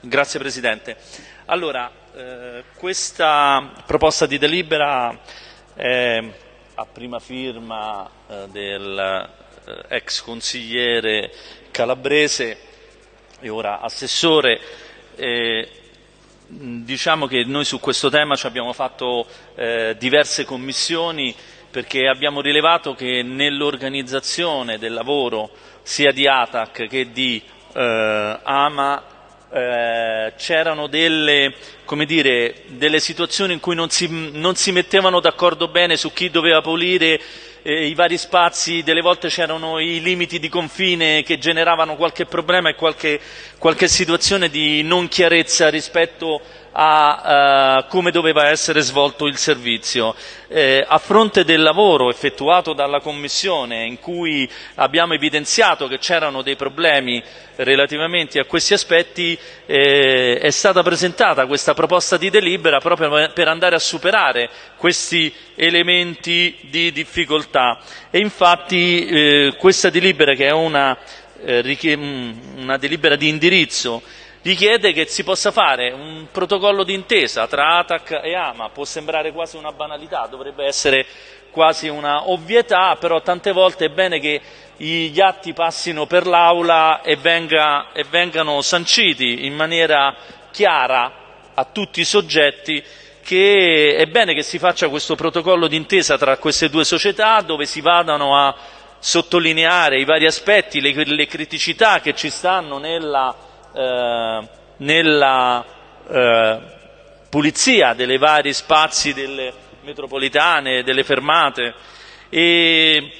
Grazie Presidente. Allora, eh, questa proposta di delibera è a prima firma eh, del eh, consigliere calabrese e ora assessore. diciamo che noi su questo tema ci abbiamo fatto eh, diverse commissioni perché abbiamo rilevato che nell'organizzazione del lavoro sia di ATAC che di eh, AMA eh, c'erano delle, dire, delle, situazioni in cui non si, non si mettevano d'accordo bene su chi doveva pulire eh, i vari spazi, delle volte c'erano i limiti di confine che generavano qualche problema e qualche, qualche situazione di non chiarezza rispetto a uh, come doveva essere svolto il servizio. Eh, a fronte del lavoro effettuato dalla Commissione in cui abbiamo evidenziato che c'erano dei problemi relativamente a questi aspetti eh, è stata presentata questa proposta di delibera proprio per andare a superare questi elementi di difficoltà e infatti eh, questa delibera che è una, eh, una delibera di indirizzo richiede che si possa fare un protocollo d'intesa tra ATAC e AMA, può sembrare quasi una banalità, dovrebbe essere quasi una ovvietà, però tante volte è bene che gli atti passino per l'Aula e, venga, e vengano sanciti in maniera chiara a tutti i soggetti che è bene che si faccia questo protocollo d'intesa tra queste due società dove si vadano a sottolineare i vari aspetti, le, le criticità che ci stanno nella eh, nella eh, pulizia dei vari spazi delle metropolitane, delle fermate. E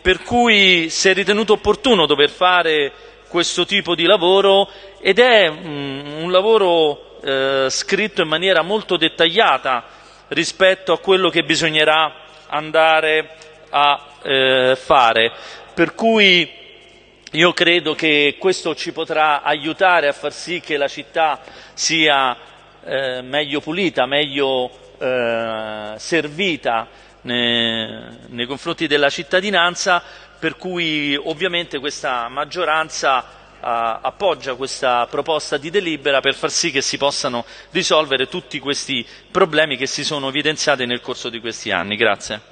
per cui si è ritenuto opportuno dover fare questo tipo di lavoro ed è mm, un lavoro eh, scritto in maniera molto dettagliata rispetto a quello che bisognerà andare a eh, fare. Per cui io credo che questo ci potrà aiutare a far sì che la città sia eh, meglio pulita, meglio eh, servita nei, nei confronti della cittadinanza, per cui ovviamente questa maggioranza appoggia questa proposta di delibera per far sì che si possano risolvere tutti questi problemi che si sono evidenziati nel corso di questi anni. Grazie.